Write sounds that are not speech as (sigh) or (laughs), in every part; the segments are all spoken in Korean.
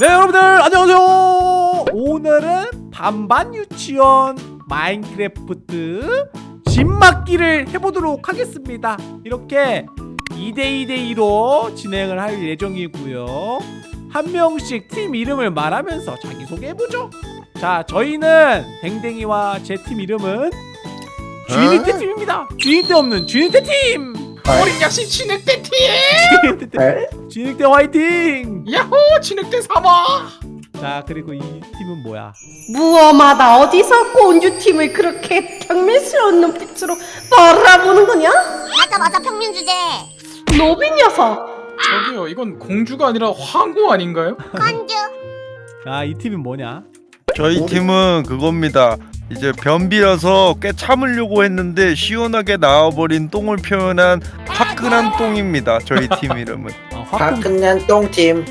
네 여러분들 안녕하세요. 오늘은 반반 유치원 마인크래프트 집맞기를 해보도록 하겠습니다. 이렇게 2대2대2로 진행을 할 예정이고요. 한 명씩 팀 이름을 말하면서 자기소개해보죠. 자 저희는 댕댕이와 제 팀 이름은 쥐니떼 팀입니다. 쥐니떼 없는 쥐니떼 팀! 어린 야신 진흙대 팀! 쥐니떼 쥐니떼 화이팅! 야호 진흙대 삼아! 자 그리고 이 팀은 뭐야? 무엄하다. 어디서 꼰주팀을 그렇게 경멸스러운 눈빛으로 바라보는 거냐? 맞아 맞아 평민 주제. 노빈 녀석. 저기요 이건 공주가 아니라 황후 아닌가요? 건주. 자이 팀은 뭐냐? 저희 팀은 그겁니다. 이제 변비라서 꽤 참으려고 했는데 시원하게 나와버린 똥을 표현한 화끈한 똥입니다. 저희 팀 이름은. 아, 화끈한 똥팀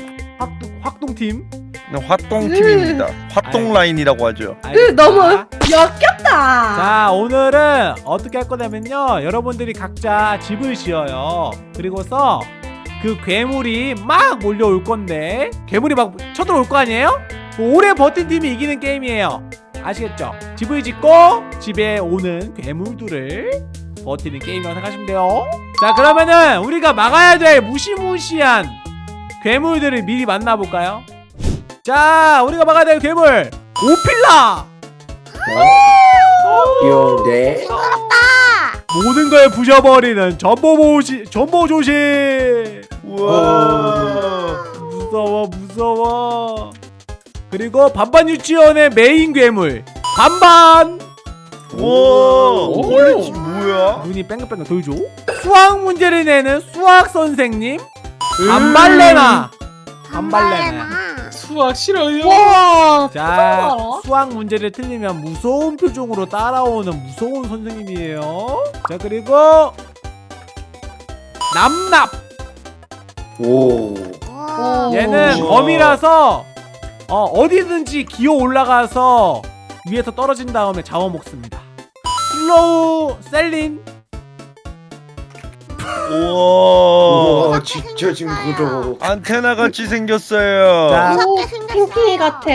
확동, 확동팀 화똥팀입니다. 화똥 라인이라고 하죠. 으, 너무 알겠습니다. 역겹다 자 오늘은 어떻게 할 거냐면요 여러분들이 각자 집을 지어요 그리고서 그 괴물이 막 몰려올 건데 괴물이 막 쳐들어올 거 아니에요? 오래 버틴 팀이 이기는 게임이에요 아시겠죠? 집을 짓고 집에 오는 괴물들을 버티는 게임이라고 생각하시면 돼요 자 그러면은 우리가 막아야 될 무시무시한 괴물들을 미리 만나볼까요? 자 우리가 막아야 될 괴물 오필라 귀여운데 모든 걸 부셔버리는 전보조시 전보조시 우와. 무서워 무서워 그리고 반반 유치원의 메인 괴물 반반 우와. 오. 원래 지 뭐야? 눈이 뺑글뺑글 돌죠 수학 문제를 내는 수학 선생님 반발레나 반발레나 수학 싫어요? 와 자. 수학 문제를 틀리면 무서운 표정으로 따라오는 무서운 선생님이에요 자 그리고 남납 오 오. 얘는 우와. 검이라서 어, 어디든지 기어 올라가서 위에서 떨어진 다음에 잡아먹습니다. slow 셀린 우와. 우와 진짜 징그러 안테나 같이 생겼어요. 자, 무섭게 생겼어요 같아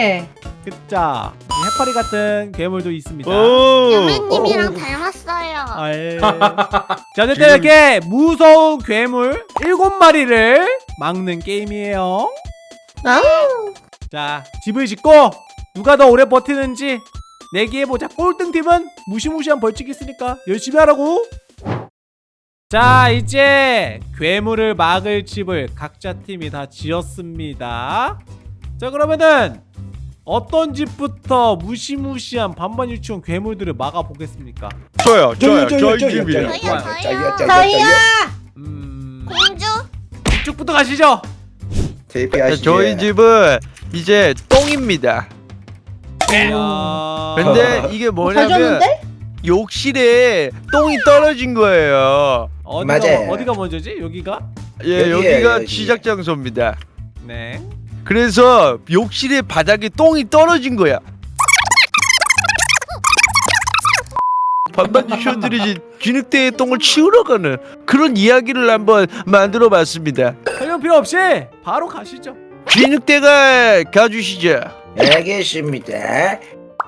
그자 해파리 같은 괴물도 있습니다. 오. 유맨님이랑 어. 닮았어요 아 예. (laughs) 자 어쨌든 이렇게 무서운 괴물 일곱 마리를 막는 게임이에요. 아자 집을 짓고 누가 더 오래 버티는지 내기해보자 꼴등 팀은 무시무시한 벌칙이 있으니까 열심히 하라고 자 이제 괴물을 막을 집을 각자 팀이 다 지었습니다. 자 그러면은 어떤 집부터 무시무시한 반반 유치원 괴물들을 막아보겠습니까? 저요, 저요, 저희 집이에요. 저요, 저요. 음... 공주? 이쪽부터 가시죠. 대피하시죠 저희 집은 이제 똥입니다. 야... 근데 이게 잘 뭐냐면? 욕실에 똥이 떨어진 거예요. 어디가, 맞아요. 어디가 먼저지? 여기가? 예, 여기에요, 여기가 여기. 시작 장소입니다. 네 그래서 욕실의 바닥에 똥이 떨어진 거야. 반반 유치원들이 진흙대에 똥을 치우러 가는 그런 이야기를 한번 만들어 봤습니다. 설명 필요 없이 바로 가시죠 진흙대가 가주시죠. 알겠습니다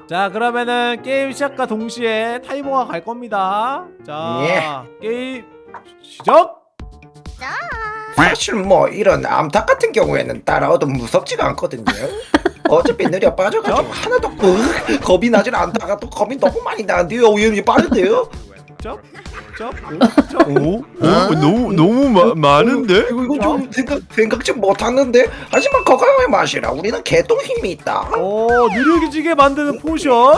자 그러면은 게임 시작과 동시에 타이머가 갈 겁니다 자 게임 시작! 사실 뭐 이런 암탉 같은 경우에는 따라와도 무섭지가 않거든요. (laughs) 어차피 느려 빠져가지고 하나도 그 겁이 나질 않다가 또 겁이 너무 많이 나는데요. 오염이 빠른데요? 쩝, 쩝, 쩝. 오? 오? 너무 너무 마, 많은데? 이거, 이거 좀 생각, 생각지 못하는데? 하지만 건강하게 마시라. 우리는 개똥 힘이 있다. 오 느려지게 만드는 potion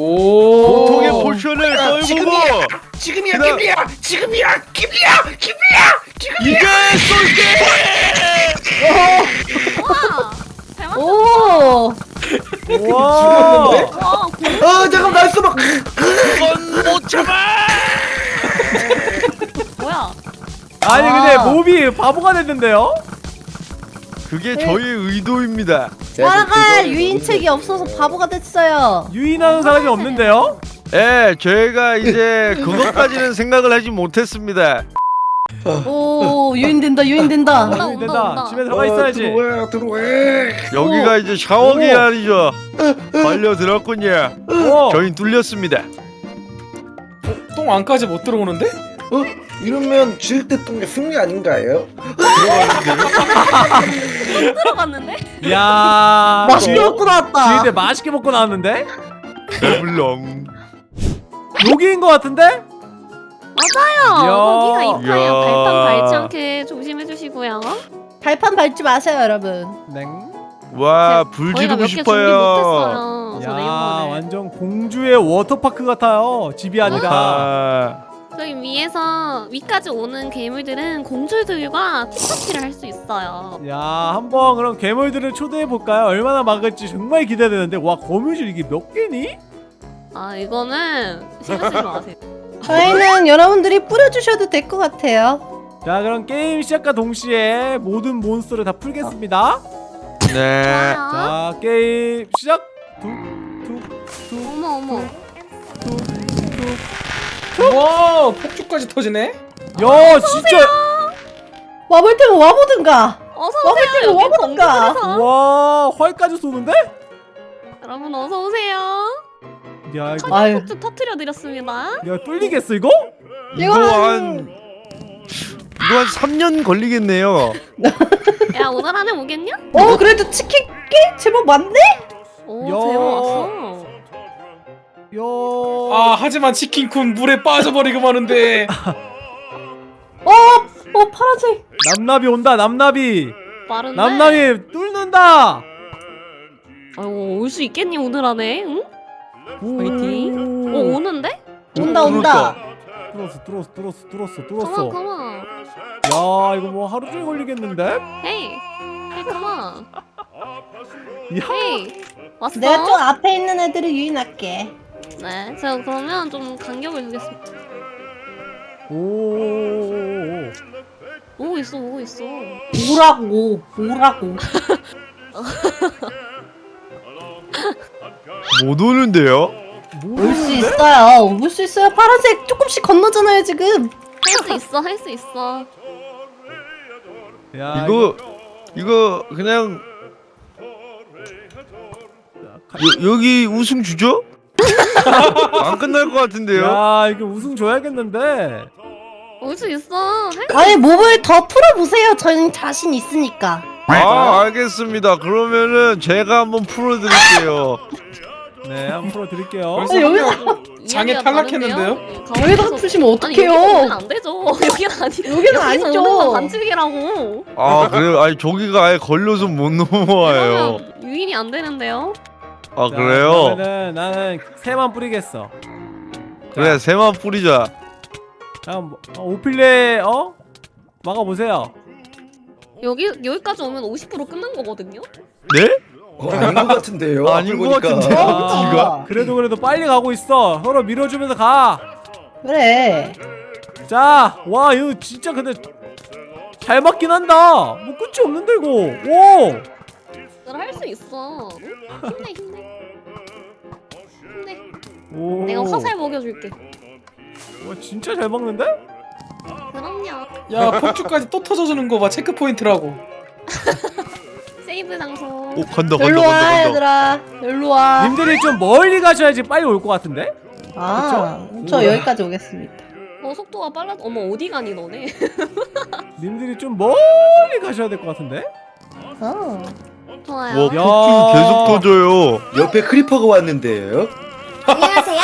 오. 보통의 potion을 야, 떨구고 지금이야. 지금이야 그다음- 김리야. 지금이야 김리야 김리야. 이게 쏠게! 우와 잘 맞- 오. 와. 죽었는데? 와어 잠깐 나 있어. 막 이건 못 참아! 뭐야? 아니 근데 아. 몸이 바보가 됐는데요? 그게 저의 의도입니다. 따라갈 유인 책이 없어서 바보가 됐어요 유인하는 사람이 없는데요 예, 저희가 이제 그것까지는 생각을 하지 못했습니다. 오 유인된다 유인된다. 온다, 안 온다, 된다. 온다. 집에 들어가 있어야지. 어, 들어와 들어와. 여기가 이제 샤워 계단이죠. 걸려 들었군요. 어. 저희 뚫렸습니다. 똥 안까지 못 들어오는데? 어? 이러면 지을 때 똥의 승리 아닌가요? 들어갔는데? 야. 맛있게 먹고 나왔다. 지인데 맛있게 먹고 나왔는데? 물렁. 여기인 것 같은데? 맞아요. 거기가. 이야. 발판 밟지 않게 조심해 주시고요. 발판 밟지 마세요 여러분. 냉. 와, 불 지르고 싶어요. 야. 완전 공주의 워터파크 같아요. 집이 아니라. 아, 저기 위에서 위까지 오는 괴물들은 공주들과 티파티를 할 수 있어요. 야 한번 그럼 괴물들을 초대해 볼까요? 얼마나 막을지 정말 기대되는데 와 거미줄 이게 몇 개니? 아 이거는 신경 쓰지 마세요. (laughs) 저희는 여러분들이 뿌려주셔도 될 것 같아요. 자 그럼 게임 시작과 동시에 모든 몬스터를 다 풀겠습니다. 네. 자 게임 시작. 툭툭툭 어머 어머. 와 폭죽까지 터지네? 야 진짜 와볼 테면 와보든가. 어서 와볼 오세요. 때는 여기 와보든가. 와 활까지 쏘는데? 여러분 어서 오세요. 야 이거 아유. 폭죽 터트려 드렸습니다. 야 뚫리겠어 이거? 이거 한 이거 한 3년 걸리겠네요. 야 오늘 안에 오겠냐? 어 그래도 치킨 꽤 제법 많네. 오 야. 왔어. 야. 아 하지만 치킨쿤 물에 빠져버리고 마는데 어 파란색. 남나비 온다 남나비. 빠른데. 남나비 뚫는다. 아이고 올 수 있겠니 오늘 안에? 응? 오. 화이팅. 어 오는데? 온다 온다. 뚫었어 뚫었어 뚫었어 뚫었어 뚫었어. 야 이거 뭐 하루 종일 걸리겠는데? 헤이. 헤이 컴온. 야. 헤이. 왔어? 내가 좀 앞에 있는 애들을 유인할게. 네. 제가 그러면 좀 간격을 두겠습니다. 오. 오고 있어 오고 있어. 오라고 오라고. (laughs) 못 오는데요? 올 수 있어요. 올 수 있어요. 파란색 조금씩 건너잖아요 지금. 할 수 있어 할 수 있어. 야 이거 이거 그냥 여, 여기 우승 주죠? (laughs) 안 끝날 것 같은데요? 야 이거 우승 줘야겠는데. 올 수 있어. 할 아니 몹을 더 풀어보세요. 저는 자신 있으니까. 아 알겠습니다. 그러면은 제가 한번 풀어드릴게요. 네 한번 풀어드릴게요. 벌써 한명 장애 이야기가 탈락했는데요? 다른데요? 여기다가 푸시면 아니 여기 어떡해요? 안 되죠. 여기는 아니. 여기는 아니죠. 건 반칙이라고. 아 그래요? 아니 저기가 아예 걸려서 못 넘어와요. 그러면 유인이 안 되는데요. 아 자, 그래요? 그러면은 나는 새만 뿌리겠어. 그래 새만 뿌리자. 잠깐 뭐, 어, 오필레 어 막아보세요. 여기 여기까지 오면 50% 끝난 거거든요. 네? 어, 아닌 것 같은데요. 아닌 앞을 것. 같은데요? 어, 지가? 그래도 그래도 빨리 가고 있어. 서로 밀어주면서 가. 그래. 자, 와 이거 진짜 근데 잘 맞긴 한다. 뭐 끝이 없는데 이거. 오. 너할수 있어. 응? 힘내 힘내. 힘내. 오. 내가 화살 먹여줄게. 와 진짜 잘 먹는데? 그럼요. 야 폭죽까지 또 터져주는 거 봐 체크 포인트라고 (laughs) 세이브 장소. 오 간다 간다 일로 와 간다. 얘들아. 일로 와. 님들이 좀 멀리 가셔야지 빨리 올 것 같은데? 아, 저 여기까지 오겠습니다. 어 속도가 빨라. 어머 어디 가니 너네? (laughs) 님들이 좀 멀리 가셔야 될 것 같은데? 어. 좋아요. 와 야. 폭죽 계속 터져요. 옆에 creeper가 왔는데요. 안녕하세요.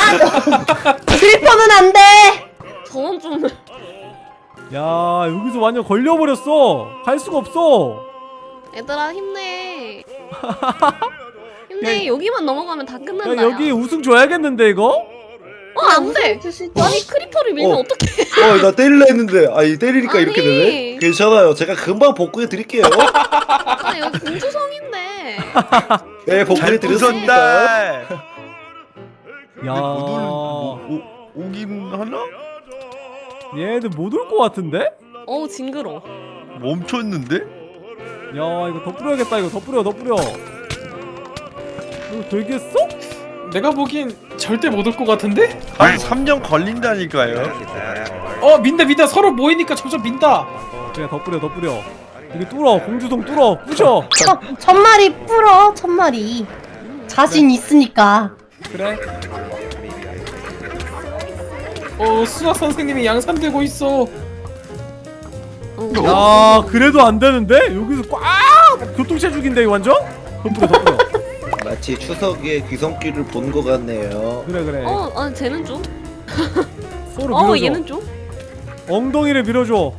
(laughs) creeper는 안 돼. 저건 좀. 야 여기서 완전 걸려버렸어. 갈 수가 없어. 얘들아 힘내. (laughs) 힘내. 여기만 넘어가면 다 끝난다. 야 여기 우승 줘야겠는데 이거? 어 안돼. 주시죠. 아니 크리퍼를 밀면 어. 어. 떡해 어, 나 때릴라 했는데, 아니 때리니까 이렇게 아니. 되네. 괜찮아요. 제가 금방 복구해 드릴게요. 아 여기 공주성인데. 네, 복구해 잘 드렸습니다. 야못 올, 오, 오, 오긴 하나? 얘들 못 올 것 같은데? 어우 징그러. 멈췄는데? 야 이거 더 뿌려야겠다 이거 더 뿌려 더 뿌려. 이거 되겠어? 내가 보기엔 절대 못 올 것 같은데? 한 3년 걸린다니까요. 어 민다 민다. 서로 모이니까 점점 민다. 그래 더 뿌려 더 뿌려. 여기 뚫어. 공주성 뚫어. 부셔. 천, 천 마리 풀어 천 마리. 자신 있으니까. 그래? 어 수학 선생님이 양산 되고 있어. 어. 야 그래도 안 되는데? 여기서 꽉! 교통체 죽인데 이거 완전? 더 뿌려 더 뿌려 마치 추석에 귀성길을 본 것 같네요. 그래 그래 어, 어, 쟤는 좀. (laughs) 서로 어, 밀어줘 얘는 좀. 엉덩이를 밀어줘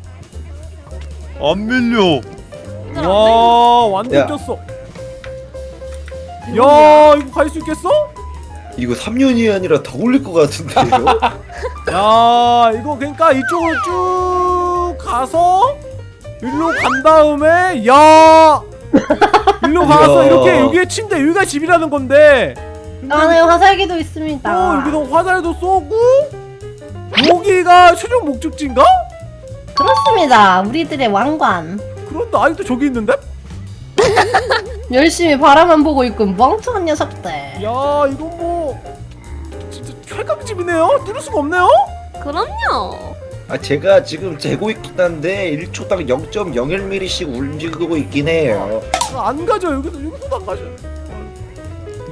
안 밀려. 와 완전 야. 꼈어 야 이거 갈 수 있겠어? 이거 3년이 아니라 더 걸릴 것 같은데요? (laughs) 야 이거 그러니까 이쪽으로 쭉 가서 일로 간 다음에 야 (laughs) 일로 가서. 이렇게 여기에 침대 여기가 집이라는 건데 안에 화살기도 있습니다 어 여기서 화살도 쏘고 여기가 최종 목적지인가? 그렇습니다 우리들의 왕관 그런데 아직도 저기 있는데? 열심히 바라만 보고 있고 멍청한 녀석들 야 이거 뭐 진짜 최강집이네요 뚫을 수가 없네요 그럼요. 아 제가 지금 재고 있긴 한데 1초당 0.01mm씩 움직이고 있긴 해요. 안 가죠. 여기도 여기도 안 가죠.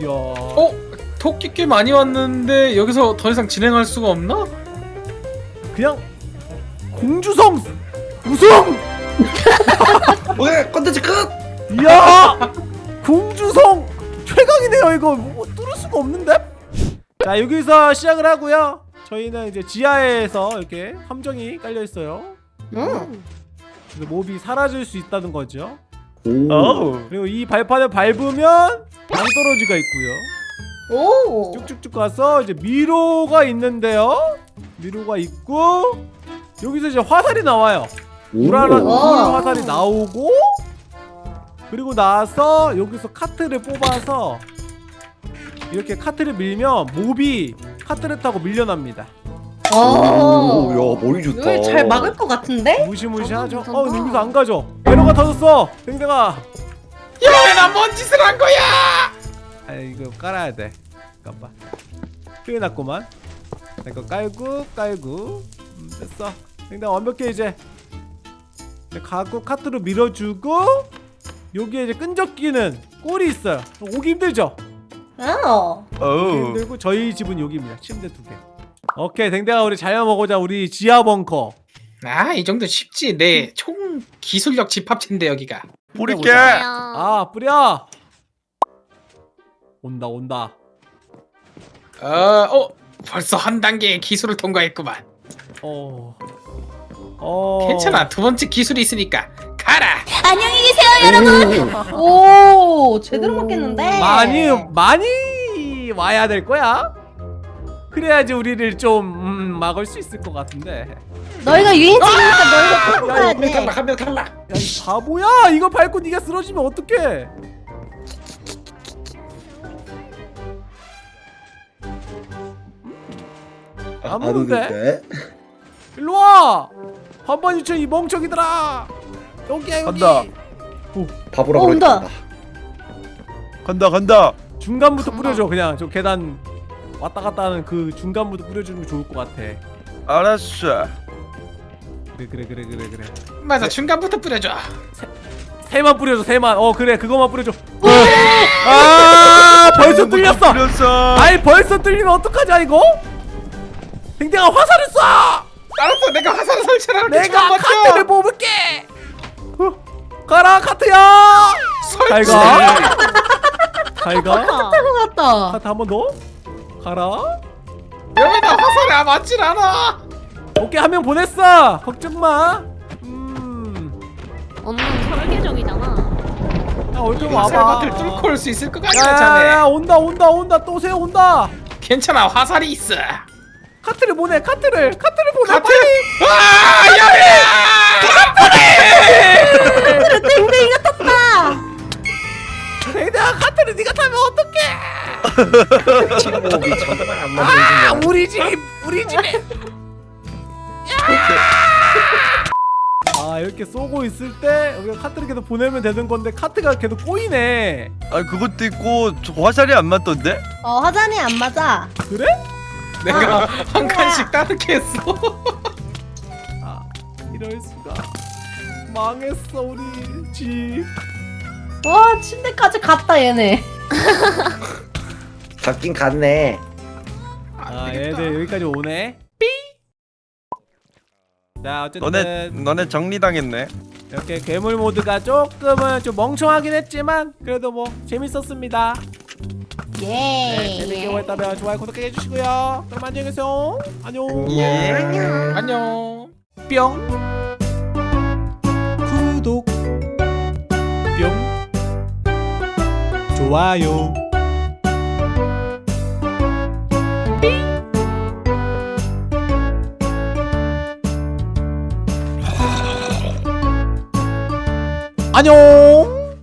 이야. 어? 토끼 꽤 많이 왔는데 여기서 더 이상 진행할 수가 없나? 그냥 공주성 우승! (laughs) 뭐야 컨텐츠 끝! 이야! 공주성 최강이네요 이거. 뭐 뚫을 수가 없는데? 자 여기서 시작을 하고요 저희는 이제 지하에서 이렇게 함정이 깔려 있어요 응. 그래서 몹이 사라질 수 있다는 거죠 오. 어우. 그리고 이 발판을 밟으면 방떨어지가 있고요 오 쭉쭉쭉 가서 이제 미로가 있는데요 미로가 있고 여기서 이제 화살이 나와요. 불 화살이 나오고 그리고 나서 여기서 카트를 뽑아서 이렇게 카트를 밀면 몹이 카트를 타고 밀려납니다. 오, 오, 야 머리 좋다. 잘 막을 것 같은데? 무시무시하죠? 괜찮다. 어 근데 여기서 안 가죠. 에러가 터졌어. 댕댕아. 야왜나뭔 짓을 한 거야? 아 이거 깔아야 돼. 잠깐만. 큰일 났구만. 자, 이거 깔고 깔고. 음, 됐어. 댕댕아 완벽해 이제. 이제 가고 카트로 밀어주고 여기에 이제 끈적이는 꼴이 있어요. 오기 힘들죠? 어. 어우. 힘들고 저희 집은 여기입니다. 침대 두 개. 오케이 댕댕아 우리 잘 먹어보자. 우리 지하 벙커. 아 이 정도 쉽지. 내 총 기술력 집합체인데 여기가. 뿌릴게. 아 뿌려. 온다 온다. 어, 어 벌써 한 단계의 기술을 통과했구만. 어... 어... 괜찮아. 두 번째 기술이 있으니까 가라 오 제대로 맞겠는데 많이 많이 와야 될 거야. 그래야지 우리를 좀 음, 막을 수 있을 것 같은데. 너희가 유인책이니까 너희가 끌고 가야 한명 돼 탈락 한명 탈락. 야 이 바보야! 이거 밟고 네가 쓰러지면 어떡해? 안 오는데? 일로 와! 한번 유쳐 이 멍청이들아! 여기야 여기! 간다. 바보라고 어, 온다. 간다 간다. 중간부터 뿌려줘 그냥 저 계단 왔다 갔다 하는 그 중간부터 뿌려주는 게 좋을 것 같아. 알았어. 그래 그래 그래 그래 그래. 맞아 중간부터 뿌려줘 새만 뿌려줘 새만 어 그래 그거만 뿌려줘 아 벌써 뚫렸어 뚫렸어. 아이 벌써 뚫리면 어떡하냐 이거 댕댕아 화살을 쏴 알았어 내가 화살 설치를 할게 내가 좀 카트를. 뽑을게 어, 가라 카트야! 설치! 잘가? 잘가? 아, 맞다. 카트 한 번 더? 가라? 여기다 화살이 아 맞질 않아. 오케이 한 명 보냈어! 걱정마! 음. 언는 설계적이잖아. 야, 얼좀 화살밭을 와봐 뚫고 올 수 있을 것 같냐 야야야 자네. 온다 온다 온다. 또 새 온다. 괜찮아 화살이 있어 카트를 보내 카트를 카트를 보내 카트? 빨리! 아 야래 땡땡이가 떴다. 댕댕아 카트를 네가 타면 어떡해? 친구이 정말 안아 맞는 우리 집 우리 집에. 아 이렇게 쏘고 있을 때 우리가 카트를 계속 보내면 되는 건데 카트가 계속 꼬이네. 아 그것도 있고 저 화살이 안 맞던데? 어 화잔이 안 맞아. 그래? 내가 한 칸씩 따뜻게 했어. 이럴 수가. 망했어 우리 집 와 침대까지 갔다 얘네. (laughs) 잡긴 갔네. 아 얘들 여기까지 오네. 자 너네 어쨌든 너네 정리당했네. 이렇게 괴물 모드가 조금은 좀 멍청하긴 했지만 그래도 뭐 재밌었습니다 네, 재밌게 예. 보셨다면 좋아요 구독해 주시고요. 그럼 안녕히 계세요. 안녕. 안녕 안녕. 뿅. 구독. 뿅. 좋아요. 안녕